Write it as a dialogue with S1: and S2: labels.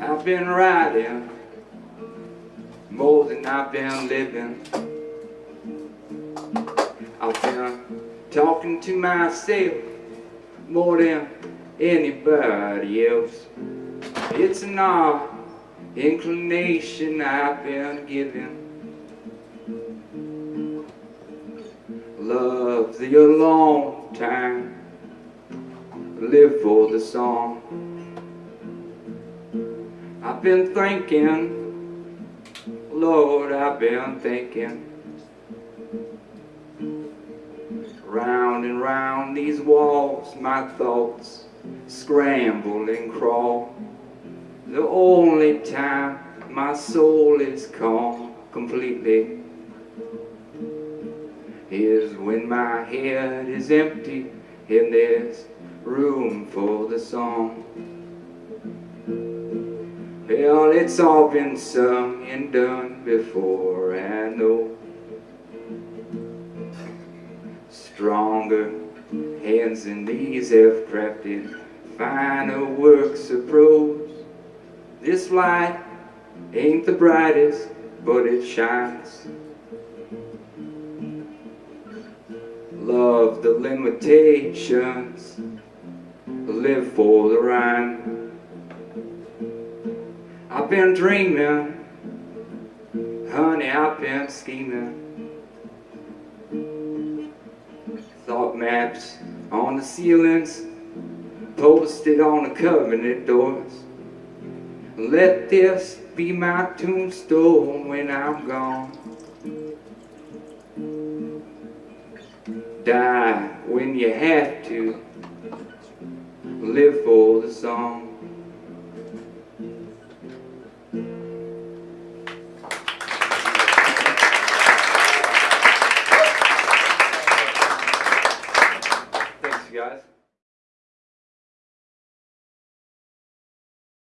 S1: I've been riding more than I've been living. I've been talking to myself more than anybody else. It's an odd inclination I've been given. The long time, live for the song. I've been thinking, Lord, I've been thinking. Round and round these walls, my thoughts scramble and crawl. The only time my soul is calm completely is when my head is empty and there's room for the song. Well, it's all been sung and done before, I know. Stronger hands than these have crafted finer works of prose. This light ain't the brightest, but it shines. Love the limitations, live for the rhyme. I've been dreaming, honey, I've been scheming. Thought maps on the ceilings, posted on the cabinet doors. Let this be my tombstone when I'm gone. Die when you have to, live for the song.